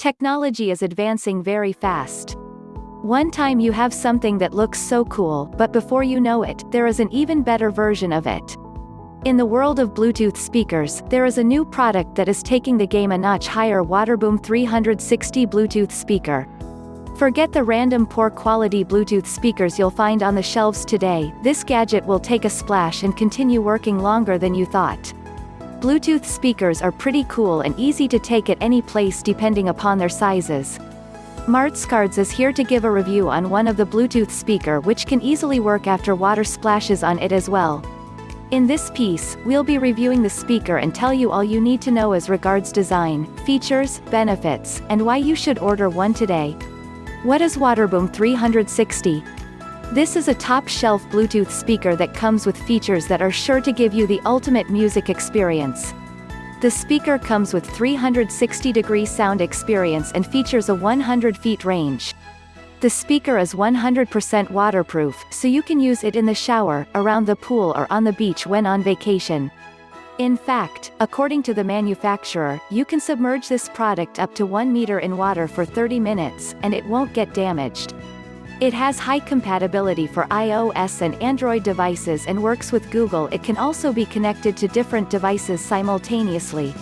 Technology is advancing very fast. One time you have something that looks so cool, but before you know it, there is an even better version of it. In the world of Bluetooth speakers, there is a new product that is taking the game a notch higher Waterboom 360 Bluetooth speaker. Forget the random poor quality Bluetooth speakers you'll find on the shelves today, this gadget will take a splash and continue working longer than you thought. Bluetooth speakers are pretty cool and easy to take at any place depending upon their sizes. Martscards is here to give a review on one of the Bluetooth speaker which can easily work after water splashes on it as well. In this piece, we'll be reviewing the speaker and tell you all you need to know as regards design, features, benefits, and why you should order one today. What is Waterboom 360? This is a top-shelf Bluetooth speaker that comes with features that are sure to give you the ultimate music experience. The speaker comes with 360-degree sound experience and features a 100 feet range. The speaker is 100% waterproof, so you can use it in the shower, around the pool or on the beach when on vacation. In fact, according to the manufacturer, you can submerge this product up to 1 meter in water for 30 minutes, and it won't get damaged. It has high compatibility for iOS and Android devices and works with Google it can also be connected to different devices simultaneously.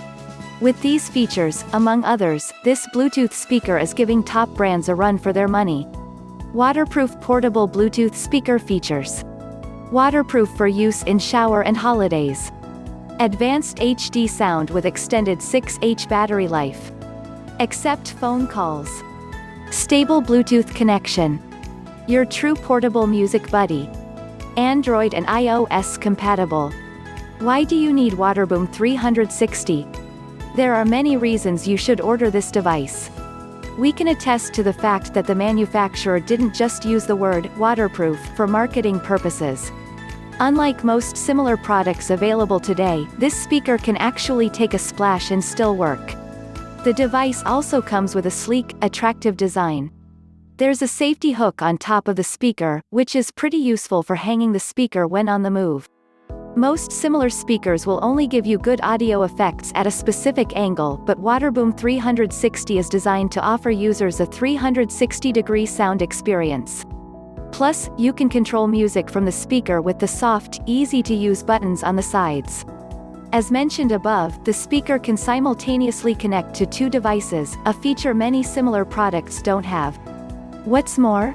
With these features, among others, this Bluetooth speaker is giving top brands a run for their money. Waterproof portable Bluetooth speaker features. Waterproof for use in shower and holidays. Advanced HD sound with extended 6H battery life. Accept phone calls. Stable Bluetooth connection. Your true portable music buddy. Android and iOS compatible. Why do you need Waterboom 360? There are many reasons you should order this device. We can attest to the fact that the manufacturer didn't just use the word waterproof for marketing purposes. Unlike most similar products available today, this speaker can actually take a splash and still work. The device also comes with a sleek, attractive design. There's a safety hook on top of the speaker, which is pretty useful for hanging the speaker when on the move. Most similar speakers will only give you good audio effects at a specific angle but Waterboom 360 is designed to offer users a 360-degree sound experience. Plus, you can control music from the speaker with the soft, easy-to-use buttons on the sides. As mentioned above, the speaker can simultaneously connect to two devices, a feature many similar products don't have. What's more?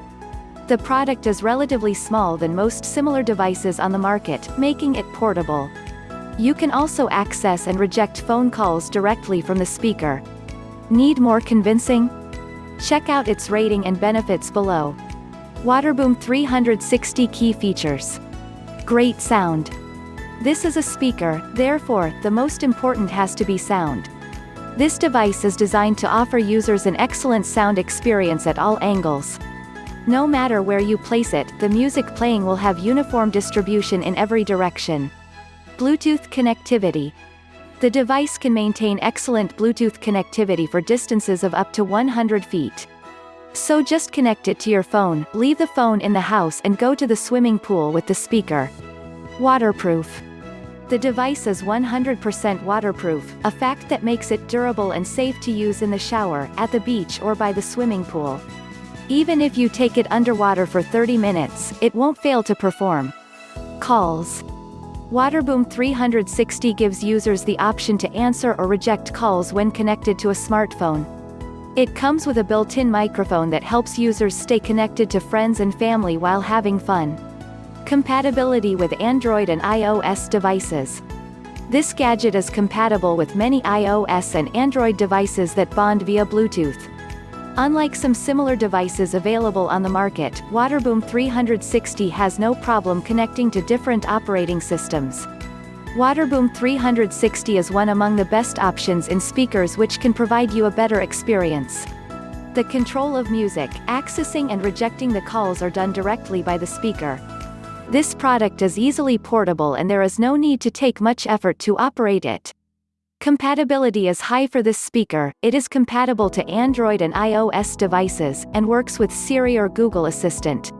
The product is relatively small than most similar devices on the market, making it portable. You can also access and reject phone calls directly from the speaker. Need more convincing? Check out its rating and benefits below. Waterboom 360 Key Features. Great sound. This is a speaker, therefore, the most important has to be sound. This device is designed to offer users an excellent sound experience at all angles. No matter where you place it, the music playing will have uniform distribution in every direction. Bluetooth connectivity. The device can maintain excellent Bluetooth connectivity for distances of up to 100 feet. So just connect it to your phone, leave the phone in the house and go to the swimming pool with the speaker. Waterproof. The device is 100% waterproof, a fact that makes it durable and safe to use in the shower, at the beach or by the swimming pool. Even if you take it underwater for 30 minutes, it won't fail to perform. Calls. Waterboom 360 gives users the option to answer or reject calls when connected to a smartphone. It comes with a built-in microphone that helps users stay connected to friends and family while having fun. Compatibility with Android and iOS devices. This gadget is compatible with many iOS and Android devices that bond via Bluetooth. Unlike some similar devices available on the market, Waterboom 360 has no problem connecting to different operating systems. Waterboom 360 is one among the best options in speakers which can provide you a better experience. The control of music, accessing and rejecting the calls are done directly by the speaker. This product is easily portable and there is no need to take much effort to operate it. Compatibility is high for this speaker, it is compatible to Android and iOS devices, and works with Siri or Google Assistant.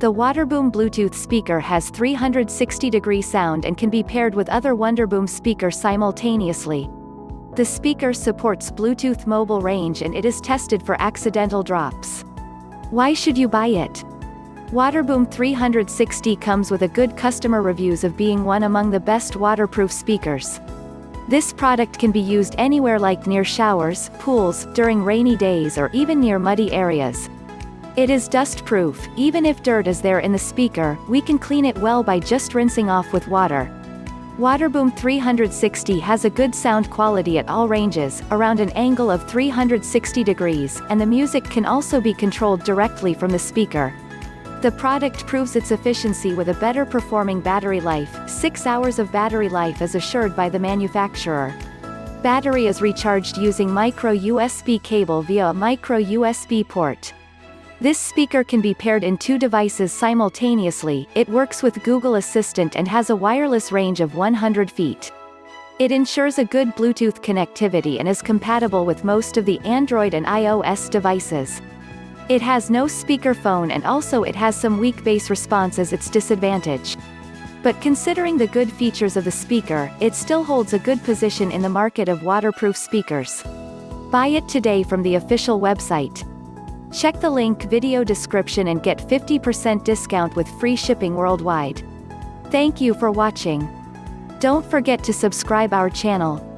The Waterboom Bluetooth speaker has 360-degree sound and can be paired with other Wonderboom speaker simultaneously. The speaker supports Bluetooth mobile range and it is tested for accidental drops. Why should you buy it? Waterboom 360 comes with a good customer reviews of being one among the best waterproof speakers. This product can be used anywhere like near showers, pools, during rainy days or even near muddy areas. It is dust-proof, even if dirt is there in the speaker, we can clean it well by just rinsing off with water. Waterboom 360 has a good sound quality at all ranges, around an angle of 360 degrees, and the music can also be controlled directly from the speaker. The product proves its efficiency with a better performing battery life, 6 hours of battery life is assured by the manufacturer. Battery is recharged using micro USB cable via a micro USB port. This speaker can be paired in two devices simultaneously, it works with Google Assistant and has a wireless range of 100 feet. It ensures a good Bluetooth connectivity and is compatible with most of the Android and iOS devices. It has no speakerphone and also it has some weak bass response as its disadvantage. But considering the good features of the speaker, it still holds a good position in the market of waterproof speakers. Buy it today from the official website. Check the link video description and get 50% discount with free shipping worldwide. Thank you for watching. Don't forget to subscribe our channel.